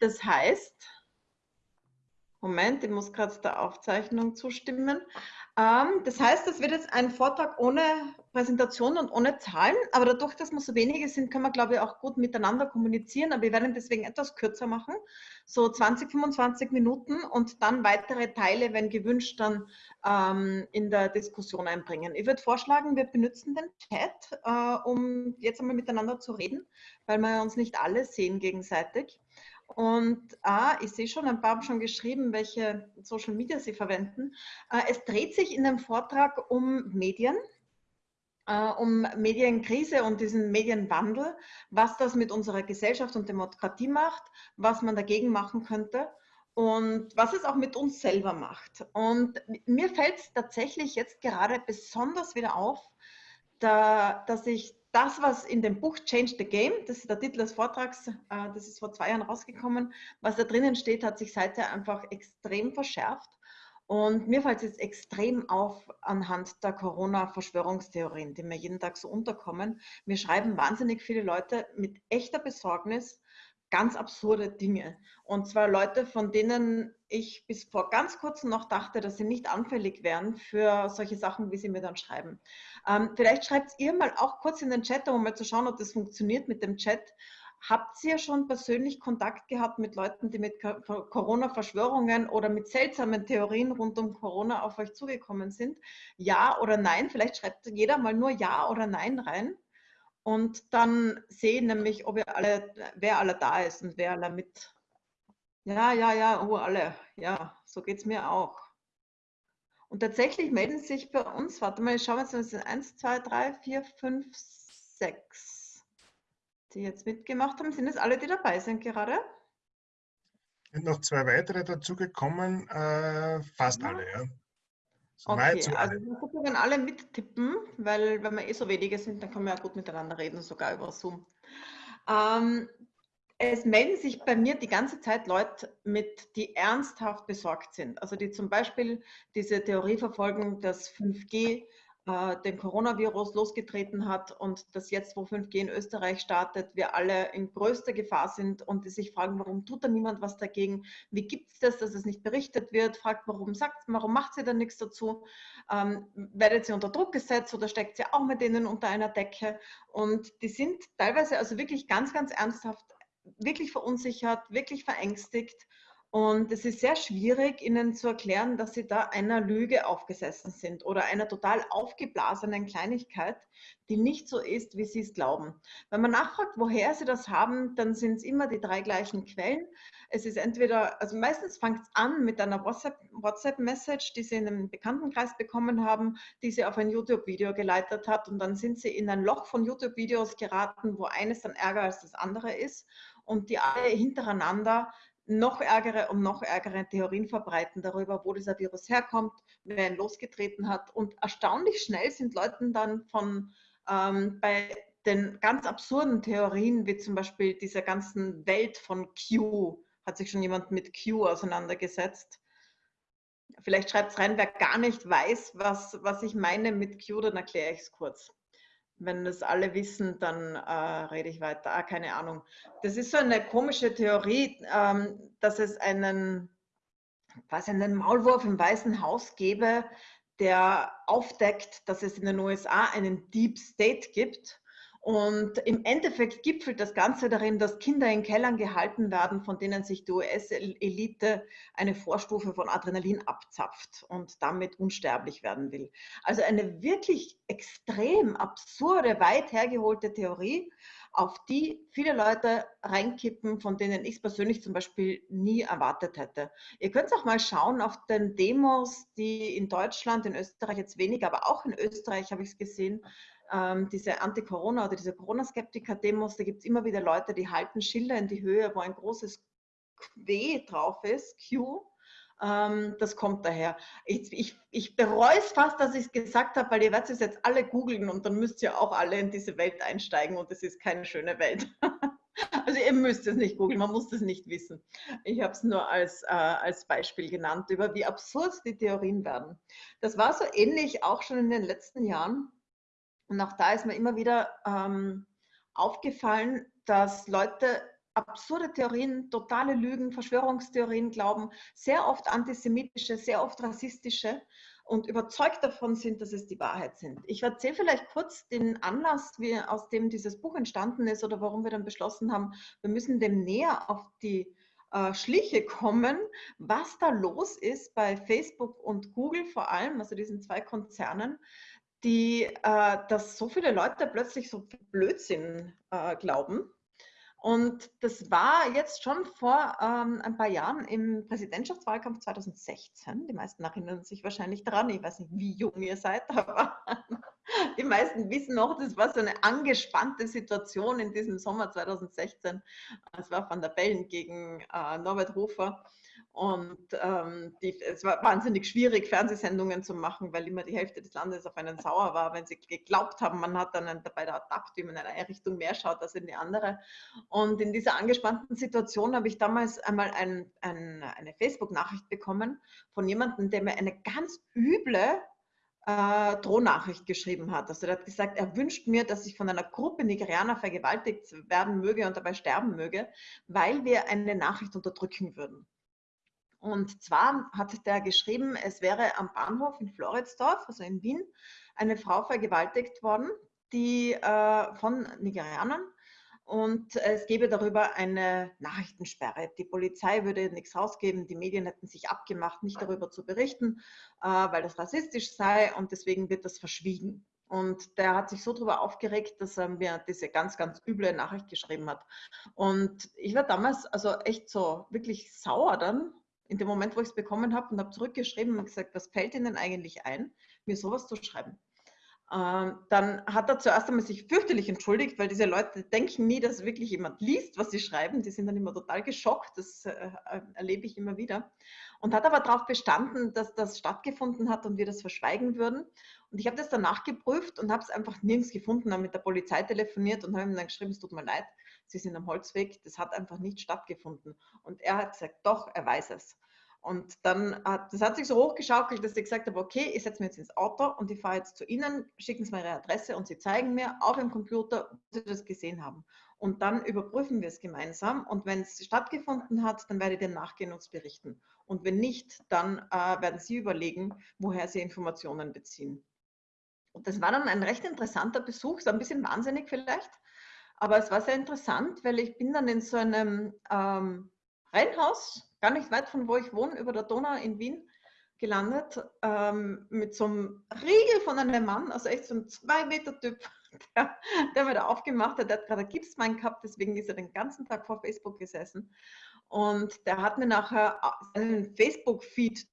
Das heißt, Moment, ich muss gerade der Aufzeichnung zustimmen. Ähm, das heißt, es wird jetzt ein Vortrag ohne Präsentation und ohne Zahlen, aber dadurch, dass wir so wenige sind, können wir, glaube ich, auch gut miteinander kommunizieren. Aber wir werden deswegen etwas kürzer machen, so 20, 25 Minuten und dann weitere Teile, wenn gewünscht, dann ähm, in der Diskussion einbringen. Ich würde vorschlagen, wir benutzen den Chat, äh, um jetzt einmal miteinander zu reden, weil wir uns nicht alle sehen gegenseitig. Und ah, ich sehe schon, ein paar haben schon geschrieben, welche Social Media sie verwenden. Äh, es dreht sich in dem Vortrag um Medien, äh, um Medienkrise und diesen Medienwandel, was das mit unserer Gesellschaft und Demokratie macht, was man dagegen machen könnte und was es auch mit uns selber macht. Und mir fällt es tatsächlich jetzt gerade besonders wieder auf, da, dass ich das, was in dem Buch Change the Game, das ist der Titel des Vortrags, äh, das ist vor zwei Jahren rausgekommen, was da drinnen steht, hat sich seither einfach extrem verschärft. Und mir fällt es jetzt extrem auf anhand der Corona-Verschwörungstheorien, die mir jeden Tag so unterkommen. Mir schreiben wahnsinnig viele Leute mit echter Besorgnis ganz absurde Dinge. Und zwar Leute, von denen ich bis vor ganz kurzem noch dachte, dass sie nicht anfällig wären für solche Sachen, wie sie mir dann schreiben. Ähm, vielleicht schreibt ihr mal auch kurz in den Chat, um mal zu schauen, ob das funktioniert mit dem Chat. Habt ihr schon persönlich Kontakt gehabt mit Leuten, die mit Corona-Verschwörungen oder mit seltsamen Theorien rund um Corona auf euch zugekommen sind? Ja oder nein? Vielleicht schreibt jeder mal nur Ja oder Nein rein. Und dann sehen nämlich, ob ihr alle, wer alle da ist und wer alle mit. Ja, ja, ja, oh, alle. Ja, so geht es mir auch. Und tatsächlich melden sich bei uns, warte mal, ich schaue jetzt, das sind 1, 2, 3, 4, 5, 6, die jetzt mitgemacht haben. Sind es alle, die dabei sind gerade? Sind noch zwei weitere dazugekommen, äh, fast ja. alle, ja. Okay, also wir können alle mittippen, weil wenn wir eh so wenige sind, dann können wir ja gut miteinander reden, sogar über Zoom. Ähm, es melden sich bei mir die ganze Zeit Leute mit, die ernsthaft besorgt sind. Also die zum Beispiel diese Theorie verfolgen, dass 5G äh, den Coronavirus losgetreten hat und dass jetzt, wo 5G in Österreich startet, wir alle in größter Gefahr sind und die sich fragen, warum tut da niemand was dagegen? Wie gibt es das, dass es nicht berichtet wird? Fragt, warum sagt, warum macht sie da nichts dazu? Ähm, werdet sie unter Druck gesetzt oder steckt sie auch mit denen unter einer Decke? Und die sind teilweise also wirklich ganz, ganz ernsthaft, wirklich verunsichert, wirklich verängstigt und es ist sehr schwierig, ihnen zu erklären, dass sie da einer Lüge aufgesessen sind oder einer total aufgeblasenen Kleinigkeit, die nicht so ist, wie sie es glauben. Wenn man nachfragt, woher sie das haben, dann sind es immer die drei gleichen Quellen. Es ist entweder, also meistens fängt es an mit einer WhatsApp-Message, die sie in einem Bekanntenkreis bekommen haben, die sie auf ein YouTube-Video geleitet hat und dann sind sie in ein Loch von YouTube-Videos geraten, wo eines dann ärger als das andere ist und die alle hintereinander noch ärgere und noch ärgere Theorien verbreiten darüber, wo dieser Virus herkommt, wer ihn losgetreten hat. Und erstaunlich schnell sind Leuten dann von ähm, bei den ganz absurden Theorien, wie zum Beispiel dieser ganzen Welt von Q, hat sich schon jemand mit Q auseinandergesetzt. Vielleicht schreibt es rein, wer gar nicht weiß, was, was ich meine mit Q, dann erkläre ich es kurz wenn das alle wissen, dann äh, rede ich weiter. Ah, keine Ahnung. Das ist so eine komische Theorie, ähm, dass es einen, was einen Maulwurf im Weißen Haus gäbe, der aufdeckt, dass es in den USA einen Deep State gibt und im Endeffekt gipfelt das Ganze darin, dass Kinder in Kellern gehalten werden, von denen sich die US-Elite eine Vorstufe von Adrenalin abzapft und damit unsterblich werden will. Also eine wirklich extrem absurde, weit hergeholte Theorie, auf die viele Leute reinkippen, von denen ich es persönlich zum Beispiel nie erwartet hätte. Ihr könnt auch mal schauen auf den Demos, die in Deutschland, in Österreich jetzt weniger, aber auch in Österreich habe ich es gesehen, ähm, diese Anti-Corona oder diese Corona-Skeptiker-Demos, da gibt es immer wieder Leute, die halten Schilder in die Höhe, wo ein großes W drauf ist, Q. Ähm, das kommt daher. Ich, ich, ich bereue es fast, dass ich es gesagt habe, weil ihr werdet es jetzt alle googeln und dann müsst ihr auch alle in diese Welt einsteigen und es ist keine schöne Welt. Also ihr müsst es nicht googeln, man muss es nicht wissen. Ich habe es nur als, äh, als Beispiel genannt, über wie absurd die Theorien werden. Das war so ähnlich auch schon in den letzten Jahren. Und auch da ist mir immer wieder ähm, aufgefallen, dass Leute absurde Theorien, totale Lügen, Verschwörungstheorien glauben, sehr oft antisemitische, sehr oft rassistische und überzeugt davon sind, dass es die Wahrheit sind. Ich erzähle vielleicht kurz den Anlass, wie, aus dem dieses Buch entstanden ist oder warum wir dann beschlossen haben, wir müssen dem näher auf die äh, Schliche kommen, was da los ist bei Facebook und Google vor allem, also diesen zwei Konzernen, die, äh, dass so viele Leute plötzlich so Blödsinn äh, glauben und das war jetzt schon vor ähm, ein paar Jahren im Präsidentschaftswahlkampf 2016. Die meisten erinnern sich wahrscheinlich daran. Ich weiß nicht, wie jung ihr seid, aber die meisten wissen noch, das war so eine angespannte Situation in diesem Sommer 2016. Es war Van der Bellen gegen äh, Norbert Hofer. Und ähm, die, es war wahnsinnig schwierig, Fernsehsendungen zu machen, weil immer die Hälfte des Landes auf einen sauer war, wenn sie geglaubt haben, man hat dann dabei ertappt, wie man in eine Richtung mehr schaut als in die andere. Und in dieser angespannten Situation habe ich damals einmal ein, ein, eine Facebook-Nachricht bekommen von jemandem, der mir eine ganz üble äh, Drohnachricht geschrieben hat. Also er hat gesagt, er wünscht mir, dass ich von einer Gruppe Nigerianer vergewaltigt werden möge und dabei sterben möge, weil wir eine Nachricht unterdrücken würden. Und zwar hat der geschrieben, es wäre am Bahnhof in Floridsdorf, also in Wien, eine Frau vergewaltigt worden, die äh, von Nigerianern. Und es gäbe darüber eine Nachrichtensperre. Die Polizei würde nichts rausgeben, die Medien hätten sich abgemacht, nicht darüber zu berichten, äh, weil das rassistisch sei und deswegen wird das verschwiegen. Und der hat sich so darüber aufgeregt, dass er mir diese ganz, ganz üble Nachricht geschrieben hat. Und ich war damals also echt so wirklich sauer dann in dem Moment, wo ich es bekommen habe und habe zurückgeschrieben und gesagt, was fällt Ihnen eigentlich ein, mir sowas zu schreiben? Ähm, dann hat er zuerst einmal sich fürchterlich entschuldigt, weil diese Leute denken nie, dass wirklich jemand liest, was sie schreiben. Die sind dann immer total geschockt, das äh, erlebe ich immer wieder. Und hat aber darauf bestanden, dass das stattgefunden hat und wir das verschweigen würden. Und ich habe das danach geprüft und habe es einfach nirgends gefunden, habe mit der Polizei telefoniert und habe ihm dann geschrieben, es tut mir leid, Sie sind am Holzweg, das hat einfach nicht stattgefunden. Und er hat gesagt, doch, er weiß es. Und dann hat, das hat sich so hochgeschaukelt, dass ich gesagt habe, okay, ich setze mich jetzt ins Auto und ich fahre jetzt zu Ihnen, schicken Sie mir Ihre Adresse und Sie zeigen mir auf dem Computer, wo Sie das gesehen haben. Und dann überprüfen wir es gemeinsam. Und wenn es stattgefunden hat, dann werde ich dem nachgehen und berichten. Und wenn nicht, dann äh, werden Sie überlegen, woher Sie Informationen beziehen. Und das war dann ein recht interessanter Besuch, so ein bisschen wahnsinnig vielleicht, aber es war sehr interessant, weil ich bin dann in so einem ähm, Reihenhaus, gar nicht weit von wo ich wohne, über der Donau in Wien gelandet, ähm, mit so einem Riegel von einem Mann, also echt so ein Zwei-Meter-Typ, der, der mir da aufgemacht hat. Der hat gerade Gipsbein gehabt, deswegen ist er den ganzen Tag vor Facebook gesessen. Und der hat mir nachher äh, seinen Facebook-Feed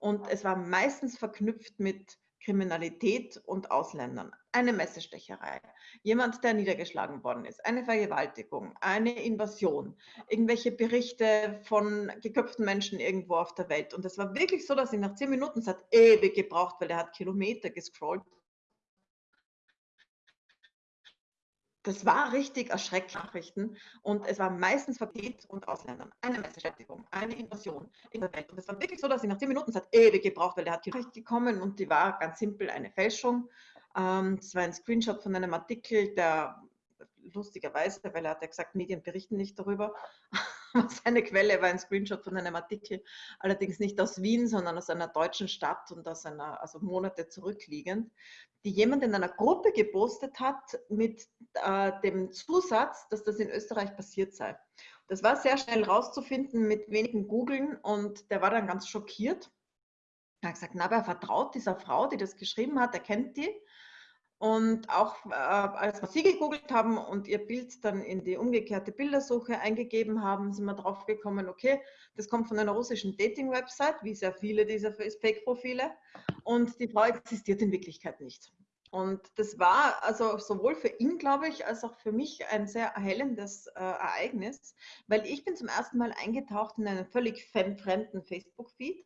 und es war meistens verknüpft mit Kriminalität und Ausländern. Eine Messestecherei, jemand, der niedergeschlagen worden ist, eine Vergewaltigung, eine Invasion, irgendwelche Berichte von geköpften Menschen irgendwo auf der Welt. Und es war wirklich so, dass ich nach zehn Minuten, es hat ewig gebraucht, weil er hat Kilometer gescrollt, das war richtig erschreckend Nachrichten und es war meistens Verkehr und Ausländern. Eine Messerschädigung, eine Invasion in der Welt. Und es war wirklich so, dass ich nach zehn Minuten, es hat ewig gebraucht, weil der hat die Nachricht gekommen und die war ganz simpel eine Fälschung. Ähm, das war ein Screenshot von einem Artikel, der lustigerweise, weil er hat ja gesagt, Medien berichten nicht darüber. Seine Quelle war ein Screenshot von einem Artikel, allerdings nicht aus Wien, sondern aus einer deutschen Stadt und aus einer, also Monate zurückliegend, die jemand in einer Gruppe gepostet hat mit äh, dem Zusatz, dass das in Österreich passiert sei. Das war sehr schnell rauszufinden mit wenigen Googeln und der war dann ganz schockiert. Er hat gesagt, na, aber er vertraut dieser Frau, die das geschrieben hat, er kennt die und auch äh, als wir sie gegoogelt haben und ihr Bild dann in die umgekehrte Bildersuche eingegeben haben, sind wir drauf gekommen, okay, das kommt von einer russischen Dating-Website, wie sehr viele dieser Fake-Profile. Und die Frau existiert in Wirklichkeit nicht. Und das war also sowohl für ihn, glaube ich, als auch für mich ein sehr erhellendes äh, Ereignis, weil ich bin zum ersten Mal eingetaucht in einen völlig fremden Facebook-Feed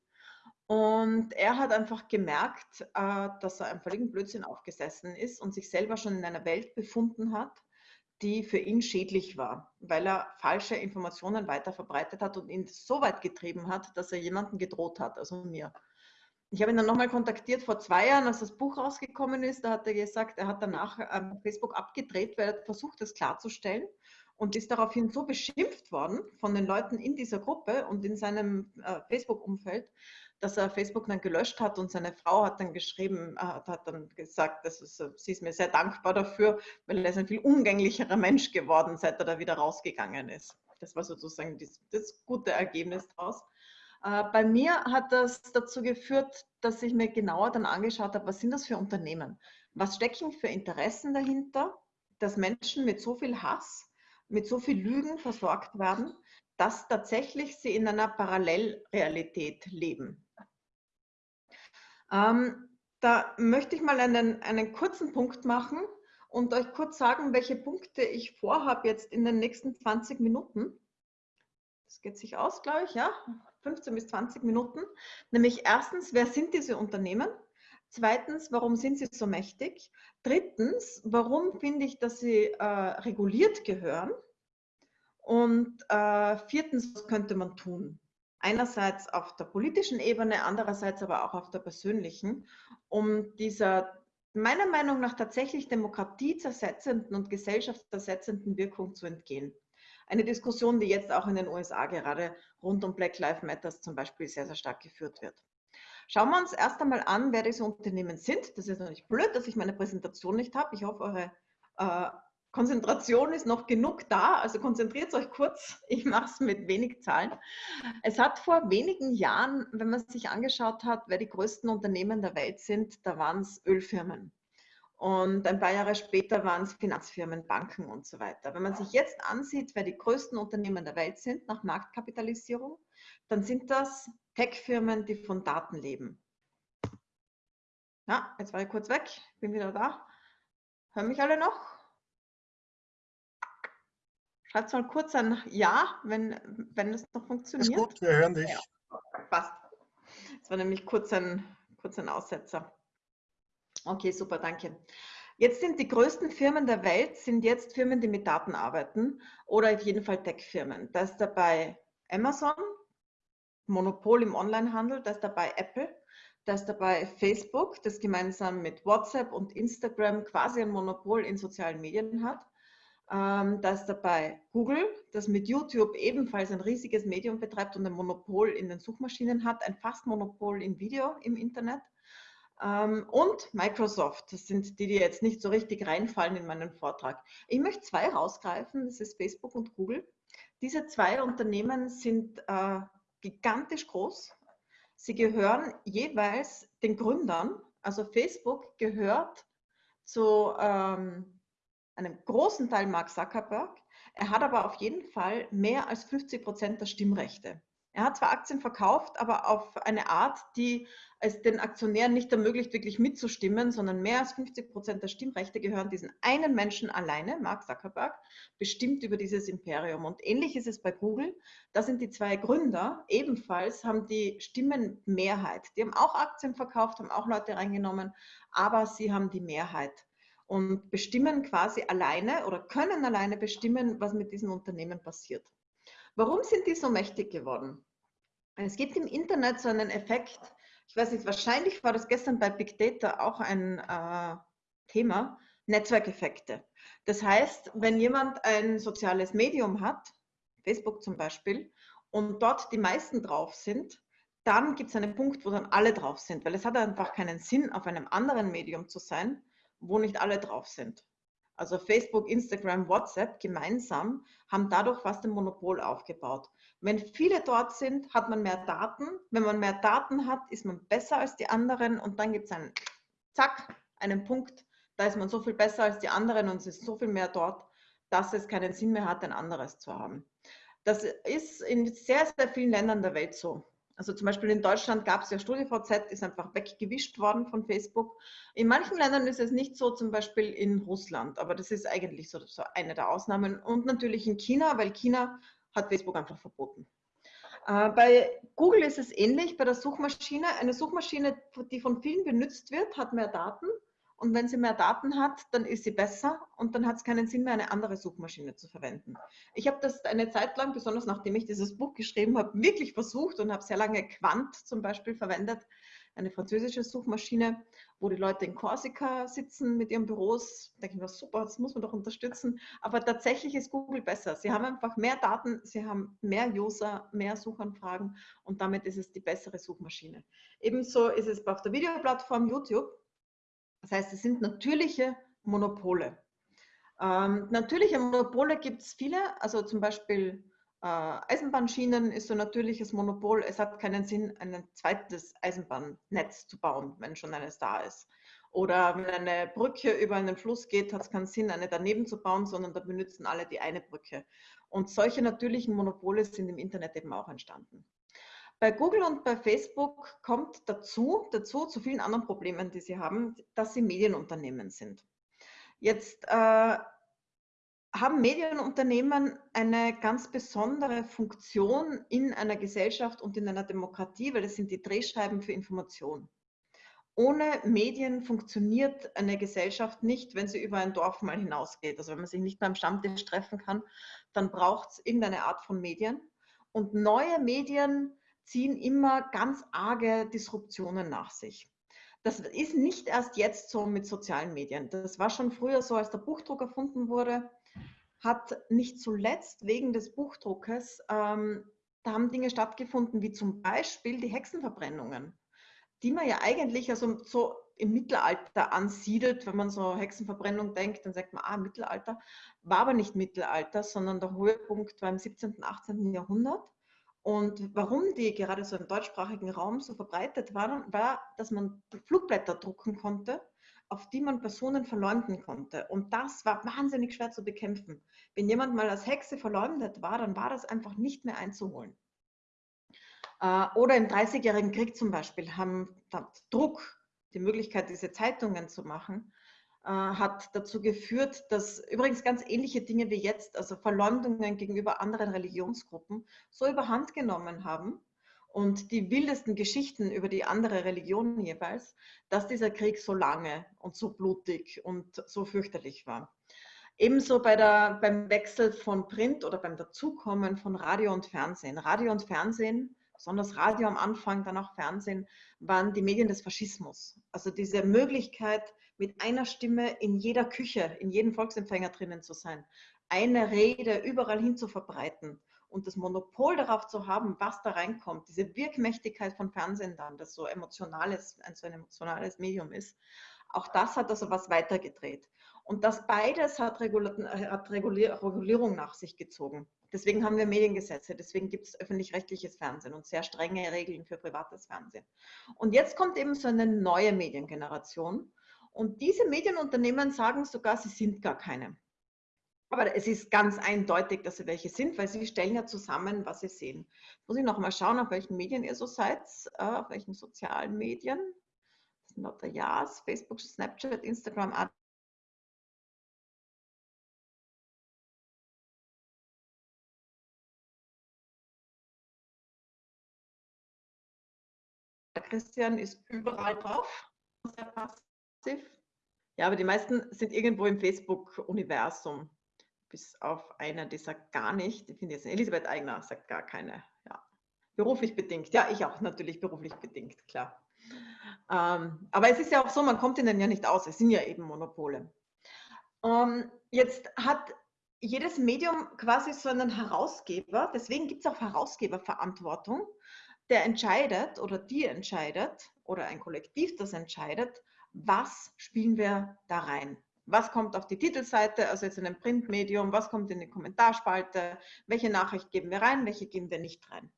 und er hat einfach gemerkt, äh, dass er einem völligen Blödsinn aufgesessen ist und sich selber schon in einer Welt befunden hat, die für ihn schädlich war, weil er falsche Informationen weiter verbreitet hat und ihn so weit getrieben hat, dass er jemanden gedroht hat, also mir. Ich habe ihn dann nochmal kontaktiert vor zwei Jahren, als das Buch rausgekommen ist. Da hat er gesagt, er hat danach ähm, Facebook abgedreht, weil er versucht, das klarzustellen und ist daraufhin so beschimpft worden von den Leuten in dieser Gruppe und in seinem äh, Facebook-Umfeld, dass er Facebook dann gelöscht hat und seine Frau hat dann geschrieben, äh, hat dann gesagt, dass es, sie ist mir sehr dankbar dafür, weil er ist ein viel umgänglicherer Mensch geworden, seit er da wieder rausgegangen ist. Das war sozusagen das, das gute Ergebnis daraus. Äh, bei mir hat das dazu geführt, dass ich mir genauer dann angeschaut habe, was sind das für Unternehmen? Was stecken für Interessen dahinter, dass Menschen mit so viel Hass mit so viel Lügen versorgt werden, dass tatsächlich sie in einer Parallelrealität leben. Ähm, da möchte ich mal einen, einen kurzen Punkt machen und euch kurz sagen, welche Punkte ich vorhabe jetzt in den nächsten 20 Minuten. Das geht sich aus, glaube ich, ja, 15 bis 20 Minuten. Nämlich erstens, wer sind diese Unternehmen? Zweitens, warum sind sie so mächtig? Drittens, warum finde ich, dass sie äh, reguliert gehören? Und äh, viertens, was könnte man tun? Einerseits auf der politischen Ebene, andererseits aber auch auf der persönlichen, um dieser meiner Meinung nach tatsächlich demokratiezersetzenden und gesellschaftsersetzenden Wirkung zu entgehen. Eine Diskussion, die jetzt auch in den USA gerade rund um Black Lives Matter zum Beispiel sehr, sehr stark geführt wird. Schauen wir uns erst einmal an, wer diese Unternehmen sind. Das ist natürlich blöd, dass ich meine Präsentation nicht habe. Ich hoffe, eure äh, Konzentration ist noch genug da. Also konzentriert euch kurz. Ich mache es mit wenig Zahlen. Es hat vor wenigen Jahren, wenn man sich angeschaut hat, wer die größten Unternehmen der Welt sind, da waren es Ölfirmen. Und ein paar Jahre später waren es Finanzfirmen, Banken und so weiter. Wenn man sich jetzt ansieht, wer die größten Unternehmen der Welt sind nach Marktkapitalisierung, dann sind das Tech-Firmen, die von Daten leben. Ja, jetzt war ich kurz weg, bin wieder da. Hören mich alle noch? Schreibt mal kurz ein Ja, wenn, wenn es noch funktioniert. Ist gut, wir hören dich. Ja, passt. Das war nämlich kurz ein, kurz ein Aussetzer. Okay, super, danke. Jetzt sind die größten Firmen der Welt, sind jetzt Firmen, die mit Daten arbeiten oder auf jeden Fall Tech-Firmen. Da ist dabei Amazon, Monopol im Onlinehandel, da ist dabei Apple, da ist dabei Facebook, das gemeinsam mit WhatsApp und Instagram quasi ein Monopol in sozialen Medien hat. Ähm, da ist dabei Google, das mit YouTube ebenfalls ein riesiges Medium betreibt und ein Monopol in den Suchmaschinen hat, ein fast Monopol in Video im Internet. Ähm, und Microsoft, das sind die, die jetzt nicht so richtig reinfallen in meinen Vortrag. Ich möchte zwei rausgreifen, das ist Facebook und Google. Diese zwei Unternehmen sind äh, gigantisch groß. Sie gehören jeweils den Gründern. Also Facebook gehört zu ähm, einem großen Teil Mark Zuckerberg. Er hat aber auf jeden Fall mehr als 50 Prozent der Stimmrechte. Er hat zwar Aktien verkauft, aber auf eine Art, die es den Aktionären nicht ermöglicht, wirklich mitzustimmen, sondern mehr als 50 Prozent der Stimmrechte gehören diesen einen Menschen alleine, Mark Zuckerberg, bestimmt über dieses Imperium. Und ähnlich ist es bei Google. Da sind die zwei Gründer ebenfalls, haben die Stimmenmehrheit. Die haben auch Aktien verkauft, haben auch Leute reingenommen, aber sie haben die Mehrheit und bestimmen quasi alleine oder können alleine bestimmen, was mit diesen Unternehmen passiert. Warum sind die so mächtig geworden? Es gibt im Internet so einen Effekt, ich weiß nicht, wahrscheinlich war das gestern bei Big Data auch ein äh, Thema, Netzwerkeffekte. Das heißt, wenn jemand ein soziales Medium hat, Facebook zum Beispiel, und dort die meisten drauf sind, dann gibt es einen Punkt, wo dann alle drauf sind, weil es hat einfach keinen Sinn, auf einem anderen Medium zu sein, wo nicht alle drauf sind also Facebook, Instagram, WhatsApp gemeinsam, haben dadurch fast ein Monopol aufgebaut. Wenn viele dort sind, hat man mehr Daten. Wenn man mehr Daten hat, ist man besser als die anderen und dann gibt es einen, zack, einen Punkt, da ist man so viel besser als die anderen und es ist so viel mehr dort, dass es keinen Sinn mehr hat, ein anderes zu haben. Das ist in sehr, sehr vielen Ländern der Welt so. Also zum Beispiel in Deutschland gab es ja StudiVZ, ist einfach weggewischt worden von Facebook. In manchen Ländern ist es nicht so, zum Beispiel in Russland, aber das ist eigentlich so, so eine der Ausnahmen. Und natürlich in China, weil China hat Facebook einfach verboten. Äh, bei Google ist es ähnlich, bei der Suchmaschine. Eine Suchmaschine, die von vielen benutzt wird, hat mehr Daten und wenn sie mehr Daten hat, dann ist sie besser und dann hat es keinen Sinn mehr, eine andere Suchmaschine zu verwenden. Ich habe das eine Zeit lang, besonders nachdem ich dieses Buch geschrieben habe, wirklich versucht und habe sehr lange Quant zum Beispiel verwendet, eine französische Suchmaschine, wo die Leute in Korsika sitzen mit ihren Büros. Da denke ich mir, super, das muss man doch unterstützen. Aber tatsächlich ist Google besser. Sie haben einfach mehr Daten, sie haben mehr User, mehr Suchanfragen und damit ist es die bessere Suchmaschine. Ebenso ist es auf der Videoplattform YouTube. Das heißt, es sind natürliche Monopole. Ähm, natürliche Monopole gibt es viele, also zum Beispiel äh, Eisenbahnschienen ist so ein natürliches Monopol. Es hat keinen Sinn, ein zweites Eisenbahnnetz zu bauen, wenn schon eines da ist. Oder wenn eine Brücke über einen Fluss geht, hat es keinen Sinn, eine daneben zu bauen, sondern da benutzen alle die eine Brücke. Und solche natürlichen Monopole sind im Internet eben auch entstanden. Bei Google und bei Facebook kommt dazu, dazu zu vielen anderen Problemen, die sie haben, dass sie Medienunternehmen sind. Jetzt äh, haben Medienunternehmen eine ganz besondere Funktion in einer Gesellschaft und in einer Demokratie, weil es sind die Drehscheiben für Information. Ohne Medien funktioniert eine Gesellschaft nicht, wenn sie über ein Dorf mal hinausgeht. Also wenn man sich nicht am Stammtisch treffen kann, dann braucht es irgendeine Art von Medien. Und neue Medien ziehen immer ganz arge Disruptionen nach sich. Das ist nicht erst jetzt so mit sozialen Medien. Das war schon früher so, als der Buchdruck erfunden wurde hat nicht zuletzt wegen des Buchdruckes, ähm, da haben Dinge stattgefunden, wie zum Beispiel die Hexenverbrennungen, die man ja eigentlich also so im Mittelalter ansiedelt. Wenn man so Hexenverbrennung denkt, dann sagt man, ah, Mittelalter. War aber nicht Mittelalter, sondern der Höhepunkt war im 17., 18. Jahrhundert. Und warum die gerade so im deutschsprachigen Raum so verbreitet waren, war, dass man Flugblätter drucken konnte auf die man Personen verleumden konnte. Und das war wahnsinnig schwer zu bekämpfen. Wenn jemand mal als Hexe verleumdet war, dann war das einfach nicht mehr einzuholen. Äh, oder im Dreißigjährigen Krieg zum Beispiel haben Druck, die Möglichkeit, diese Zeitungen zu machen, hat dazu geführt, dass übrigens ganz ähnliche Dinge wie jetzt, also Verleumdungen gegenüber anderen Religionsgruppen, so überhand genommen haben, und die wildesten Geschichten über die andere Religion jeweils, dass dieser Krieg so lange und so blutig und so fürchterlich war. Ebenso bei der, beim Wechsel von Print oder beim Dazukommen von Radio und Fernsehen. Radio und Fernsehen, besonders Radio am Anfang, dann auch Fernsehen, waren die Medien des Faschismus. Also diese Möglichkeit, mit einer Stimme in jeder Küche, in jedem Volksempfänger drinnen zu sein, eine Rede überall hin zu verbreiten und das Monopol darauf zu haben, was da reinkommt, diese Wirkmächtigkeit von Fernsehen dann, das so emotionales, ein so ein emotionales Medium ist, auch das hat also was weitergedreht. Und das beides hat, hat Regulierung nach sich gezogen. Deswegen haben wir Mediengesetze, deswegen gibt es öffentlich-rechtliches Fernsehen und sehr strenge Regeln für privates Fernsehen. Und jetzt kommt eben so eine neue Mediengeneration. Und diese Medienunternehmen sagen sogar, sie sind gar keine. Aber es ist ganz eindeutig, dass sie welche sind, weil sie stellen ja zusammen, was sie sehen. Muss ich noch mal schauen, auf welchen Medien ihr so seid, äh, auf welchen sozialen Medien. Das sind lauter Ja's, Facebook, Snapchat, Instagram, Christian ist überall drauf, passiv. Ja, aber die meisten sind irgendwo im Facebook-Universum bis auf eine, die sagt gar nicht. Ich finde jetzt Elisabeth Eigner sagt gar keine. Ja. Beruflich bedingt. Ja, ich auch natürlich beruflich bedingt, klar. Ähm, aber es ist ja auch so, man kommt ihnen ja nicht aus. Es sind ja eben Monopole. Ähm, jetzt hat jedes Medium quasi so einen Herausgeber. Deswegen gibt es auch Herausgeberverantwortung, der entscheidet oder die entscheidet oder ein Kollektiv, das entscheidet, was spielen wir da rein was kommt auf die Titelseite, also jetzt in einem Printmedium, was kommt in die Kommentarspalte, welche Nachricht geben wir rein, welche geben wir nicht rein.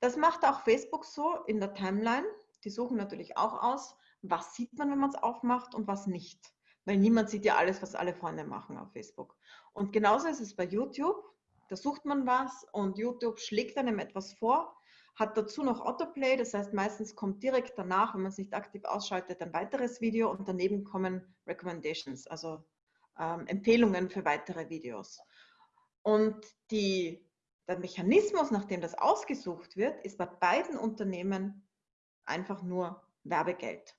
Das macht auch Facebook so in der Timeline. Die suchen natürlich auch aus, was sieht man, wenn man es aufmacht und was nicht. Weil niemand sieht ja alles, was alle Freunde machen auf Facebook. Und genauso ist es bei YouTube. Da sucht man was und YouTube schlägt einem etwas vor hat dazu noch Autoplay, das heißt meistens kommt direkt danach, wenn man es nicht aktiv ausschaltet, ein weiteres Video und daneben kommen Recommendations, also ähm, Empfehlungen für weitere Videos. Und die, der Mechanismus, nachdem das ausgesucht wird, ist bei beiden Unternehmen einfach nur Werbegeld.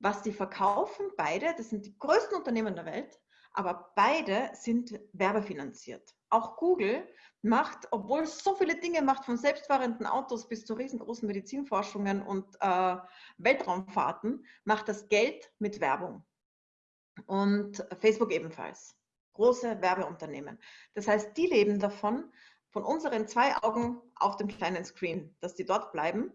Was die verkaufen, beide, das sind die größten Unternehmen der Welt, aber beide sind werbefinanziert. Auch Google macht, obwohl es so viele Dinge macht, von selbstfahrenden Autos bis zu riesengroßen Medizinforschungen und äh, Weltraumfahrten, macht das Geld mit Werbung. Und Facebook ebenfalls. Große Werbeunternehmen. Das heißt, die leben davon, von unseren zwei Augen auf dem kleinen Screen, dass die dort bleiben.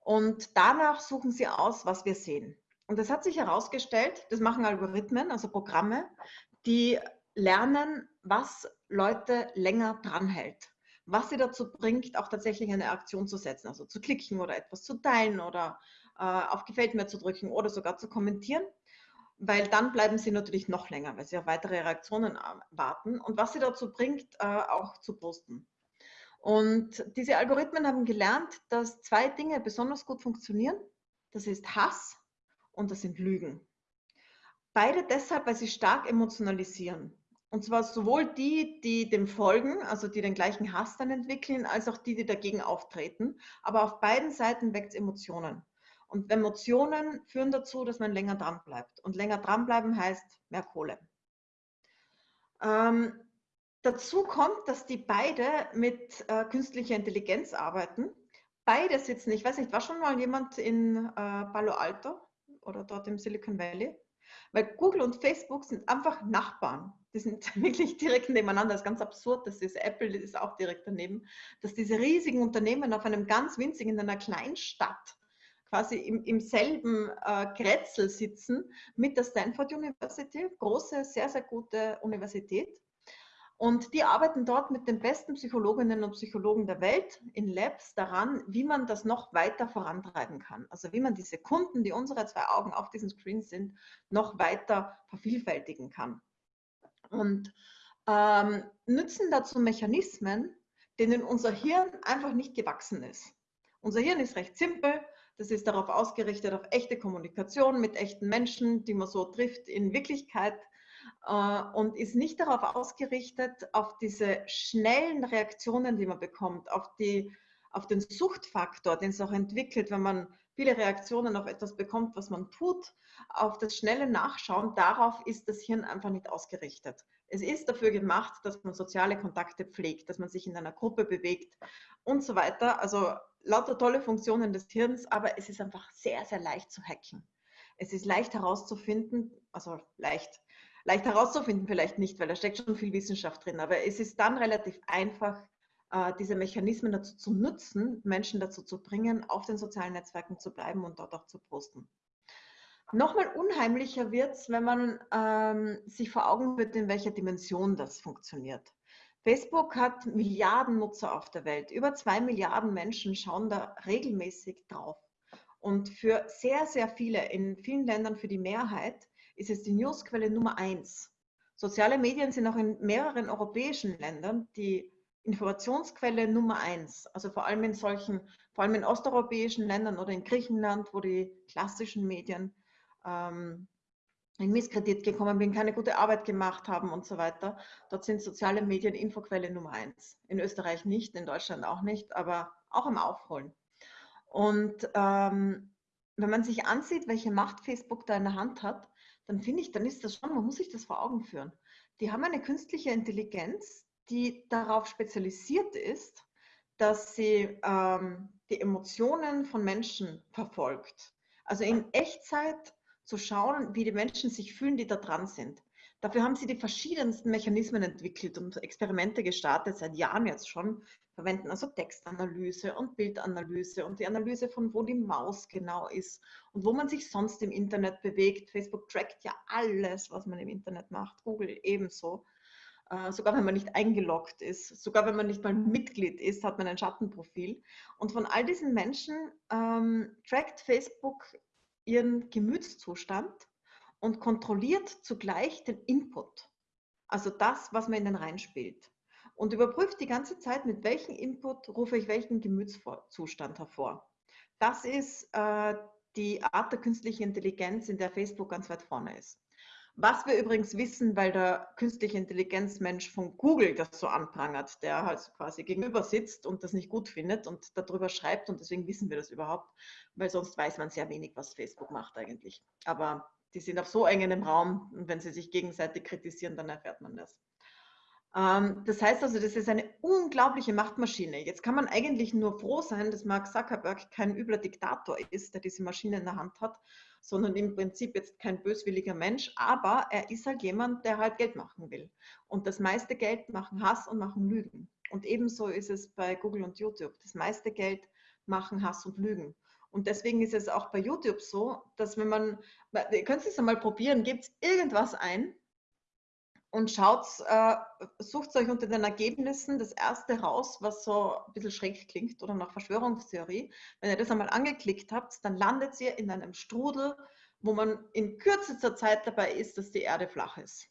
Und danach suchen sie aus, was wir sehen. Und das hat sich herausgestellt, das machen Algorithmen, also Programme, die lernen, was Leute länger dranhält. Was sie dazu bringt, auch tatsächlich eine Aktion zu setzen, also zu klicken oder etwas zu teilen oder äh, auf Gefällt mir zu drücken oder sogar zu kommentieren, weil dann bleiben sie natürlich noch länger, weil sie auf weitere Reaktionen warten und was sie dazu bringt, äh, auch zu posten. Und diese Algorithmen haben gelernt, dass zwei Dinge besonders gut funktionieren. Das ist Hass und das sind Lügen. Beide deshalb, weil sie stark emotionalisieren. Und zwar sowohl die, die dem folgen, also die den gleichen Hass dann entwickeln, als auch die, die dagegen auftreten. Aber auf beiden Seiten weckt es Emotionen. Und Emotionen führen dazu, dass man länger dran bleibt. Und länger dranbleiben heißt mehr Kohle. Ähm, dazu kommt, dass die beide mit äh, künstlicher Intelligenz arbeiten. Beide sitzen, ich weiß nicht, war schon mal jemand in äh, Palo Alto oder dort im Silicon Valley? Weil Google und Facebook sind einfach Nachbarn. Die sind wirklich direkt nebeneinander. Das ist ganz absurd. Das ist Apple, das ist auch direkt daneben. Dass diese riesigen Unternehmen auf einem ganz winzigen, in einer Kleinstadt quasi im, im selben äh, Kretzel sitzen mit der Stanford University, große, sehr, sehr gute Universität. Und die arbeiten dort mit den besten Psychologinnen und Psychologen der Welt in Labs daran, wie man das noch weiter vorantreiben kann. Also wie man diese Kunden, die unsere zwei Augen auf diesen Screen sind, noch weiter vervielfältigen kann. Und ähm, nützen dazu Mechanismen, denen unser Hirn einfach nicht gewachsen ist. Unser Hirn ist recht simpel. Das ist darauf ausgerichtet, auf echte Kommunikation mit echten Menschen, die man so trifft in Wirklichkeit äh, und ist nicht darauf ausgerichtet, auf diese schnellen Reaktionen, die man bekommt, auf, die, auf den Suchtfaktor, den es auch entwickelt, wenn man viele Reaktionen auf etwas bekommt, was man tut, auf das schnelle Nachschauen, darauf ist das Hirn einfach nicht ausgerichtet. Es ist dafür gemacht, dass man soziale Kontakte pflegt, dass man sich in einer Gruppe bewegt und so weiter. Also lauter tolle Funktionen des Hirns, aber es ist einfach sehr, sehr leicht zu hacken. Es ist leicht herauszufinden, also leicht, leicht herauszufinden vielleicht nicht, weil da steckt schon viel Wissenschaft drin, aber es ist dann relativ einfach, äh, diese Mechanismen dazu zu nutzen, Menschen dazu zu bringen, auf den sozialen Netzwerken zu bleiben und dort auch zu posten. Nochmal unheimlicher wird es, wenn man ähm, sich vor Augen wird, in welcher Dimension das funktioniert. Facebook hat Milliarden Nutzer auf der Welt. Über zwei Milliarden Menschen schauen da regelmäßig drauf. Und für sehr, sehr viele, in vielen Ländern für die Mehrheit, ist es die Newsquelle Nummer eins. Soziale Medien sind auch in mehreren europäischen Ländern die Informationsquelle Nummer eins. Also vor allem in solchen, vor allem in osteuropäischen Ländern oder in Griechenland, wo die klassischen Medien ähm, in Misskredit gekommen bin, keine gute Arbeit gemacht haben und so weiter. Dort sind soziale Medien Infoquelle Nummer eins. In Österreich nicht, in Deutschland auch nicht, aber auch im Aufholen. Und ähm, wenn man sich ansieht, welche Macht Facebook da in der Hand hat, dann finde ich, dann ist das schon, man muss sich das vor Augen führen. Die haben eine künstliche Intelligenz, die darauf spezialisiert ist, dass sie ähm, die Emotionen von Menschen verfolgt. Also in Echtzeit zu schauen, wie die Menschen sich fühlen, die da dran sind. Dafür haben sie die verschiedensten Mechanismen entwickelt und Experimente gestartet, seit Jahren jetzt schon, verwenden also Textanalyse und Bildanalyse und die Analyse von wo die Maus genau ist und wo man sich sonst im Internet bewegt. Facebook trackt ja alles, was man im Internet macht, Google ebenso. Äh, sogar wenn man nicht eingeloggt ist, sogar wenn man nicht mal Mitglied ist, hat man ein Schattenprofil. Und von all diesen Menschen ähm, trackt Facebook ihren Gemütszustand und kontrolliert zugleich den Input, also das, was man in den reinspielt. Und überprüft die ganze Zeit, mit welchem Input rufe ich welchen Gemütszustand hervor. Das ist äh, die Art der künstlichen Intelligenz, in der Facebook ganz weit vorne ist. Was wir übrigens wissen, weil der künstliche Intelligenzmensch von Google das so anprangert, der halt quasi gegenüber sitzt und das nicht gut findet und darüber schreibt und deswegen wissen wir das überhaupt, weil sonst weiß man sehr wenig, was Facebook macht eigentlich. Aber die sind auf so engem Raum und wenn sie sich gegenseitig kritisieren, dann erfährt man das. Ähm, das heißt also, das ist eine unglaubliche Machtmaschine. Jetzt kann man eigentlich nur froh sein, dass Mark Zuckerberg kein übler Diktator ist, der diese Maschine in der Hand hat, sondern im Prinzip jetzt kein böswilliger Mensch, aber er ist halt jemand, der halt Geld machen will. Und das meiste Geld machen Hass und machen Lügen. Und ebenso ist es bei Google und YouTube. Das meiste Geld machen Hass und Lügen. Und deswegen ist es auch bei YouTube so, dass wenn man, ihr könnt es einmal probieren, gebt irgendwas ein und schaut, äh, sucht euch unter den Ergebnissen das erste raus, was so ein bisschen schräg klingt oder nach Verschwörungstheorie. Wenn ihr das einmal angeklickt habt, dann landet ihr in einem Strudel, wo man in kürzester Zeit dabei ist, dass die Erde flach ist.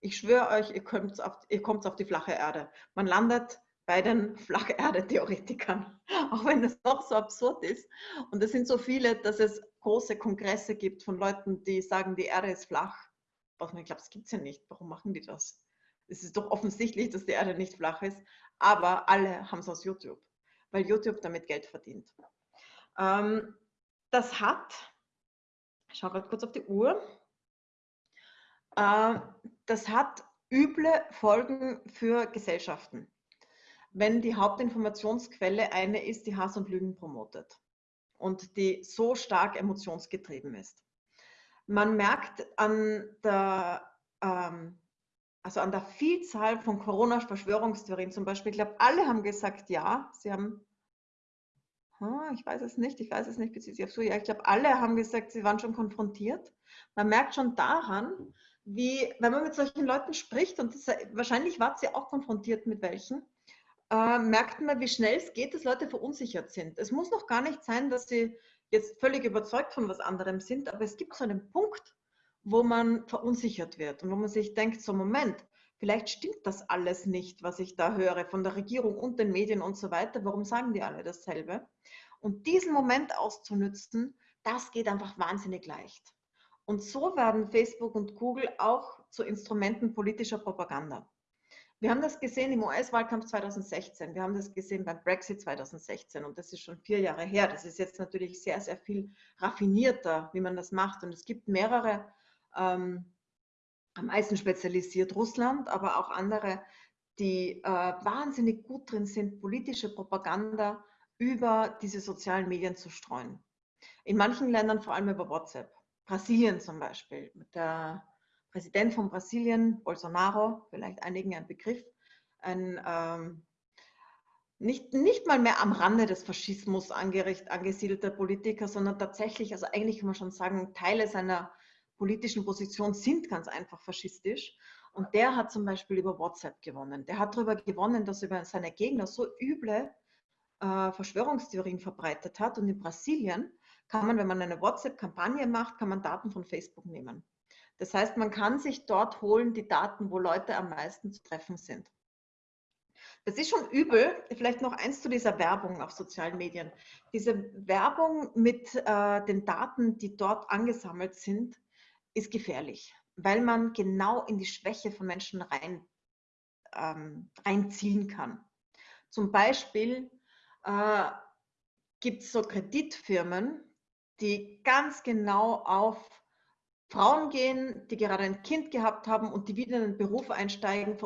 Ich schwöre euch, ihr kommt auf, ihr kommt auf die flache Erde. Man landet bei den Flacherde-Theoretikern, auch wenn das noch so absurd ist. Und es sind so viele, dass es große Kongresse gibt von Leuten, die sagen, die Erde ist flach was man glaubt, das gibt es ja nicht. Warum machen die das? Es ist doch offensichtlich, dass die Erde nicht flach ist, aber alle haben es aus YouTube, weil YouTube damit Geld verdient. Ähm, das hat, ich schaue gerade kurz auf die Uhr, äh, das hat üble Folgen für Gesellschaften, wenn die Hauptinformationsquelle eine ist, die Hass und Lügen promotet und die so stark emotionsgetrieben ist man merkt an der, ähm, also an der Vielzahl von Corona-Verschwörungstheorien zum Beispiel, ich glaube, alle haben gesagt, ja, sie haben, hm, ich weiß es nicht, ich weiß es nicht, bezieht sich auf so, ja, ich glaube, alle haben gesagt, sie waren schon konfrontiert. Man merkt schon daran, wie, wenn man mit solchen Leuten spricht, und das, wahrscheinlich war sie auch konfrontiert mit welchen, äh, merkt man, wie schnell es geht, dass Leute verunsichert sind. Es muss noch gar nicht sein, dass sie jetzt völlig überzeugt von was anderem sind, aber es gibt so einen Punkt, wo man verunsichert wird und wo man sich denkt, so Moment, vielleicht stimmt das alles nicht, was ich da höre von der Regierung und den Medien und so weiter. Warum sagen die alle dasselbe? Und diesen Moment auszunützen, das geht einfach wahnsinnig leicht. Und so werden Facebook und Google auch zu Instrumenten politischer Propaganda. Wir haben das gesehen im US-Wahlkampf 2016, wir haben das gesehen beim Brexit 2016 und das ist schon vier Jahre her. Das ist jetzt natürlich sehr, sehr viel raffinierter, wie man das macht. Und es gibt mehrere, ähm, am meisten spezialisiert Russland, aber auch andere, die äh, wahnsinnig gut drin sind, politische Propaganda über diese sozialen Medien zu streuen. In manchen Ländern vor allem über WhatsApp. Brasilien zum Beispiel mit der Präsident von Brasilien, Bolsonaro, vielleicht einigen ein Begriff, ein ähm, nicht, nicht mal mehr am Rande des Faschismus angesiedelter Politiker, sondern tatsächlich, also eigentlich kann man schon sagen, Teile seiner politischen Position sind ganz einfach faschistisch. Und der hat zum Beispiel über WhatsApp gewonnen. Der hat darüber gewonnen, dass er über seine Gegner so üble äh, Verschwörungstheorien verbreitet hat. Und in Brasilien kann man, wenn man eine WhatsApp-Kampagne macht, kann man Daten von Facebook nehmen. Das heißt, man kann sich dort holen die Daten, wo Leute am meisten zu treffen sind. Das ist schon übel. Vielleicht noch eins zu dieser Werbung auf sozialen Medien. Diese Werbung mit äh, den Daten, die dort angesammelt sind, ist gefährlich, weil man genau in die Schwäche von Menschen rein, ähm, reinziehen kann. Zum Beispiel äh, gibt es so Kreditfirmen, die ganz genau auf Frauen gehen, die gerade ein Kind gehabt haben und die wieder in den Beruf einsteigen,